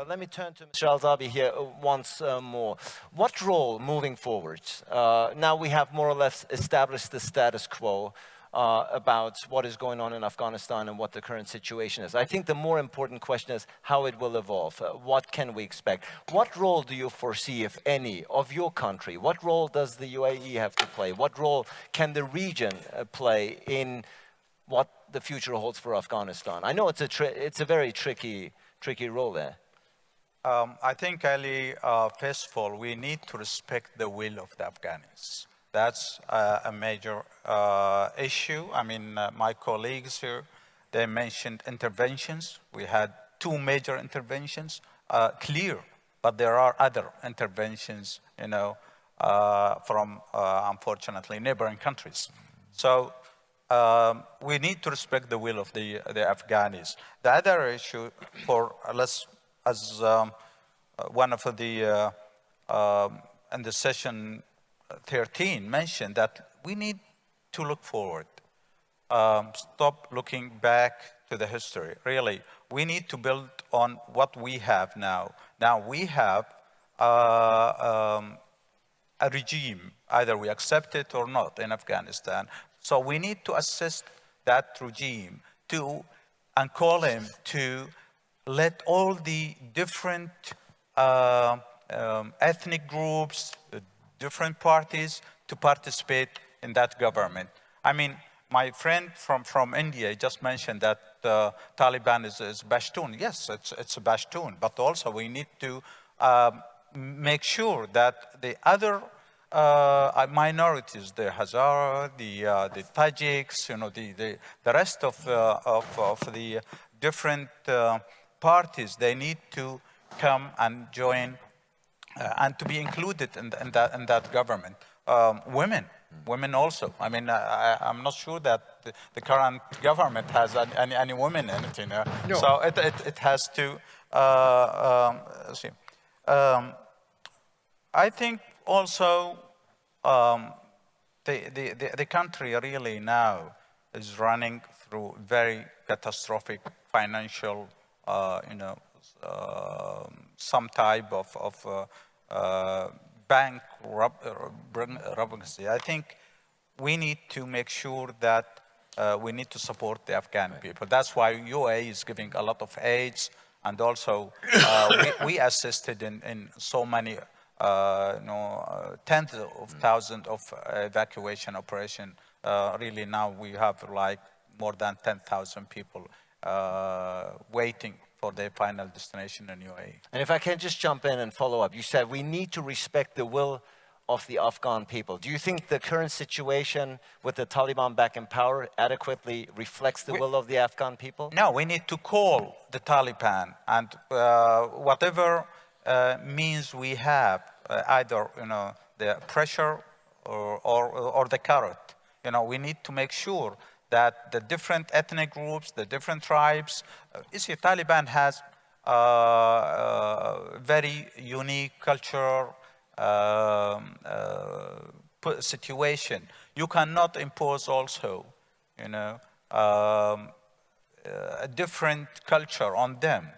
but let me turn to Mr. Al-Zaabi here once uh, more. What role moving forward? Uh, now we have more or less established the status quo uh, about what is going on in Afghanistan and what the current situation is. I think the more important question is how it will evolve. Uh, what can we expect? What role do you foresee, if any, of your country? What role does the UAE have to play? What role can the region uh, play in what the future holds for Afghanistan? I know it's a, it's a very tricky, tricky role there. Um, I think, Ali, uh, first of all, we need to respect the will of the Afghans. That's uh, a major uh, issue. I mean, uh, my colleagues here, they mentioned interventions. We had two major interventions, uh, clear, but there are other interventions, you know, uh, from, unfortunately, neighboring countries. So um, we need to respect the will of the, the Afghans. The other issue for, let's, as um, one of the, um, in the session 13 mentioned that we need to look forward. Um, stop looking back to the history. Really, we need to build on what we have now. Now we have uh, um, a regime, either we accept it or not in Afghanistan. So we need to assist that regime to and call him to let all the different uh, um, ethnic groups, different parties to participate in that government. I mean, my friend from, from India just mentioned that uh, Taliban is, is Pashtun. Yes, it's, it's a Pashtun, but also we need to um, make sure that the other uh, minorities, the Hazara, the, uh, the Tajiks, you know, the, the, the rest of, uh, of, of, the different uh, parties, they need to come and join uh, and to be included in, in, that, in that government. Um, women, women also. I mean, I, am not sure that the, the, current government has any, any women in it. You know? no. So it, it, it, has to, uh, um, see. Um, I think also um, the, the, the, the, country really now is running through very catastrophic financial, you know, uh, some type of, of uh, uh, bank bankruptcy. I think we need to make sure that uh, we need to support the Afghan people. That's why UAE is giving a lot of aids and also uh, we, we, assisted in, in so many, uh, you know, uh, tens of thousands of evacuation operation. really now we have like more than 10,000 people waiting for their final destination in UAE. And if I can just jump in and follow up, you said we need to respect the will of the Afghan people. Do you think the current situation with the Taliban back in power adequately reflects the we, will of the Afghan people? No, we need to call the Taliban and uh, whatever uh, means we have, uh, either you know the pressure or, or, or the carrot. You know, we need to make sure that the different ethnic groups, the different tribes, uh, you see, Taliban has a uh, uh, very unique culture, um, uh, situation. You cannot impose also, you know, um, a different culture on them.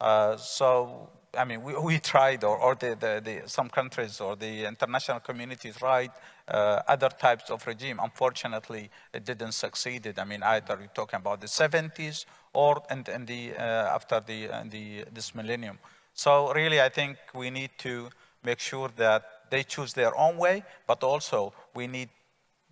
Uh, so I mean, we, we tried, or, or the, the, the, some countries or the international community tried uh, other types of regime. Unfortunately, it didn't succeed. I mean, either you're talking about the 70s or in the, uh, after the, the, this millennium. So really, I think we need to make sure that they choose their own way, but also we need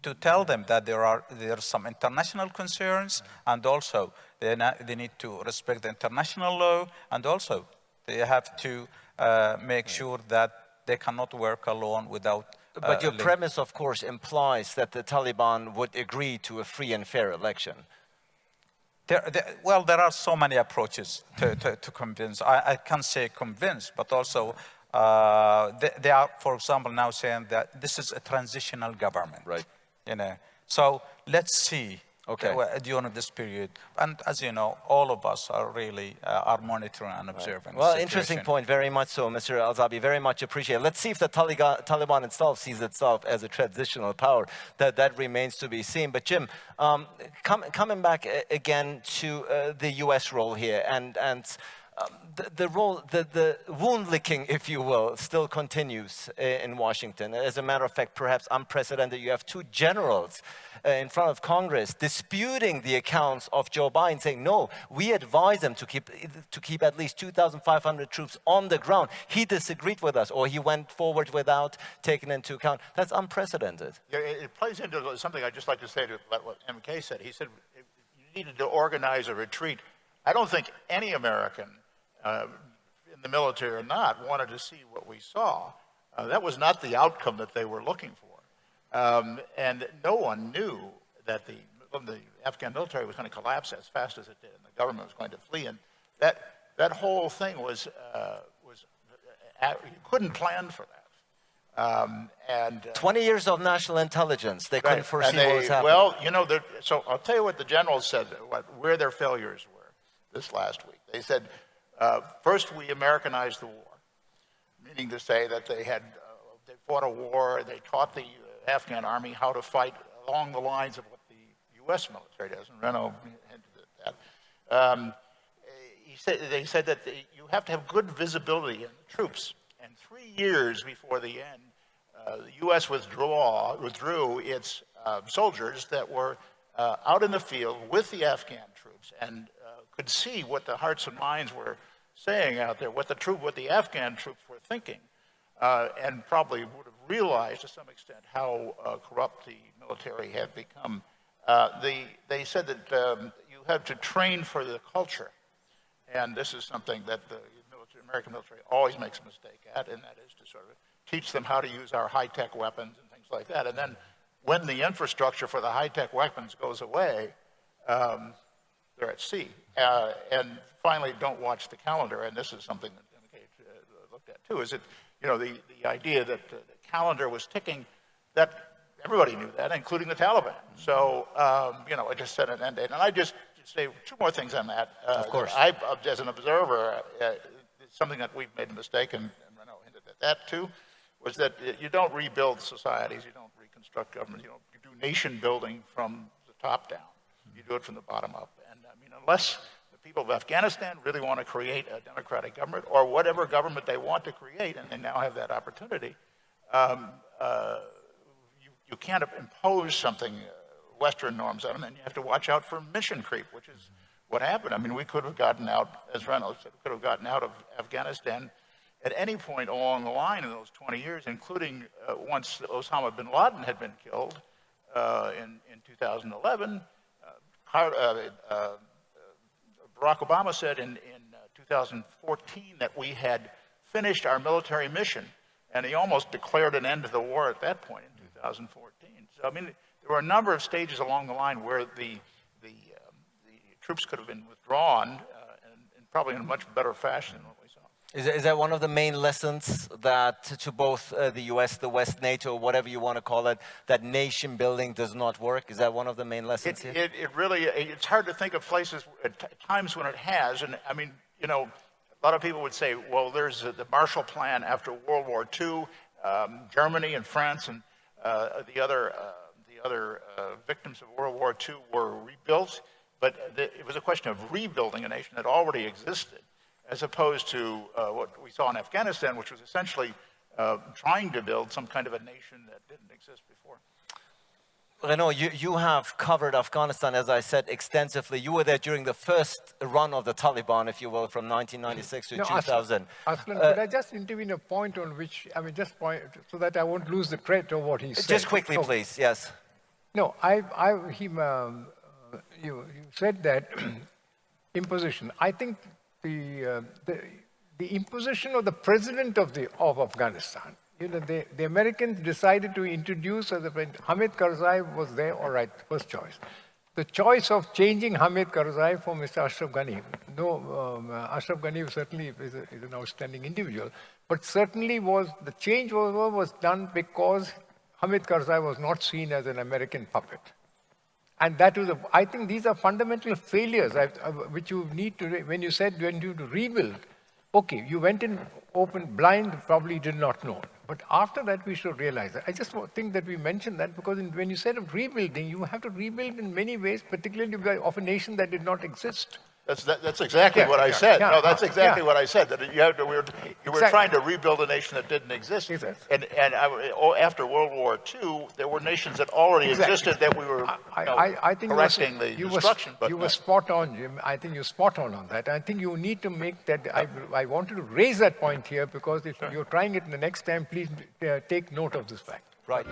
to tell them that there are, there are some international concerns, and also they, they need to respect the international law, and also they have to uh, make sure that they cannot work alone without uh, but your premise, of course, implies that the Taliban would agree to a free and fair election. There, there, well, there are so many approaches to, to, to convince. I, I, can't say convince, but also uh, they, they, are, for example, now saying that this is a transitional government. Right. You know, so let's see okay. during this period. And as you know, all of us are really uh, are monitoring and observing. Right. Well, interesting point, very much so, Mr. Al-Zaabi, very much appreciated. Let's see if the Taliban itself sees itself as a transitional power. That, that remains to be seen. But Jim, um, com coming back again to uh, the U.S. role here, and, and the, the role, the, the wound licking, if you will, still continues uh, in Washington. As a matter of fact, perhaps unprecedented, you have two generals uh, in front of Congress disputing the accounts of Joe Biden, saying, no, we advise them to keep, to keep at least 2,500 troops on the ground. He disagreed with us, or he went forward without taking into account. That's unprecedented. Yeah, it, it plays into something I'd just like to say to what MK said. He said you needed to organize a retreat. I don't think any American uh, in the military or not, wanted to see what we saw. Uh, that was not the outcome that they were looking for. Um, and no one knew that the, the Afghan military was going to collapse as fast as it did, and the government was going to flee. And that, that whole thing was, uh, was uh, you couldn't plan for that. Um, and uh, 20 years of national intelligence, they couldn't foresee they, what was happening. Well, you know, so I'll tell you what the generals said, what, where their failures were this last week. They said uh, first, we Americanized the war, meaning to say that they had uh, they fought a war, they taught the Afghan army how to fight along the lines of what the U.S. military does, and Renno hinted at that. Um, he said, they said that you have to have good visibility in the troops, and three years before the end, uh, the U.S. Withdraw, withdrew its uh, soldiers that were uh, out in the field with the Afghan troops and could see what the hearts and minds were saying out there, what the troop, what the Afghan troops were thinking, uh, and probably would have realized to some extent how uh, corrupt the military had become. Uh, the, they said that um, you have to train for the culture, and this is something that the military, American military always makes a mistake at, and that is to sort of teach them how to use our high-tech weapons and things like that. And then when the infrastructure for the high-tech weapons goes away, um, they're at sea. Uh, and finally, don't watch the calendar. And this is something that uh, looked at too, is it, you know, the, the idea that uh, the calendar was ticking, that everybody knew that, including the Taliban. So, um, you know, I just set an end date. And I just say two more things on that. Uh, of course. I, as an observer, uh, something that we've made a mistake, and, and Renno hinted at that too, was that you don't rebuild societies, you don't reconstruct governments, you, don't, you do nation building from the top down. You do it from the bottom up unless the people of Afghanistan really want to create a democratic government or whatever government they want to create, and they now have that opportunity, um, uh, you, you can't impose something, uh, Western norms on them, and you have to watch out for mission creep, which is what happened. I mean, we could have gotten out, as Reynolds said, we could have gotten out of Afghanistan at any point along the line in those 20 years, including uh, once Osama bin Laden had been killed uh, in, in 2011. Uh, uh, Barack Obama said in, in uh, 2014 that we had finished our military mission, and he almost declared an end to the war at that point in 2014. So, I mean, there were a number of stages along the line where the, the, um, the troops could have been withdrawn, uh, and, and, probably in a much better fashion than. Is, is that one of the main lessons that to both uh, the US, the West, NATO, whatever you want to call it, that nation building does not work? Is that one of the main lessons it? It, it really, it's hard to think of places, at times when it has, and I mean, you know, a lot of people would say, well, there's the Marshall Plan after World War II, um, Germany and France and uh, the other, uh, the other uh, victims of World War II were rebuilt, but the, it was a question of rebuilding a nation that already existed as opposed to uh, what we saw in Afghanistan, which was essentially uh, trying to build some kind of a nation that didn't exist before. Renno, you, you have covered Afghanistan, as I said, extensively. You were there during the first run of the Taliban, if you will, from 1996 to no, 2000. Aslan, uh, could I just intervene a point on which, I mean, just point, so that I won't lose the credit of what he said. Just quickly, so, please, yes. No, I, I, he, um, you, you said that imposition. I think the, uh, the, the, imposition of the president of, the, of Afghanistan. You know, the, the Americans decided to introduce, as a friend, Hamid Karzai was there, all right, first choice. The choice of changing Hamid Karzai for Mr. Ashraf Ghani. No, um, uh, Ashraf Ghani certainly is, a, is, an outstanding individual, but certainly was, the change was, was done because Hamid Karzai was not seen as an American puppet. And that was, a, I think these are fundamental failures uh, which you need to, when you said when you to rebuild, okay, you went in open, blind, probably did not know. But after that, we should realize that. I just think that we mentioned that because in, when you said of rebuilding, you have to rebuild in many ways, particularly of a nation that did not exist. That's, that- that's exactly Yeah, what I yeah, said. yeah, No, that's exactly what I said, that you to, we were, you were Exactly. trying to rebuild a nation that didn't exist. Exactly. And, and I, oh, after World War II, there were nations that already Exactly. existed that we were, you I, know, I, I think you were- correcting the you were, destruction, but you no. were spot on, Jim. I think you're spot on on that. I think you need to make that. I, I wanted to raise that point here because if you're trying it the next time, please uh, take note of this fact. Right.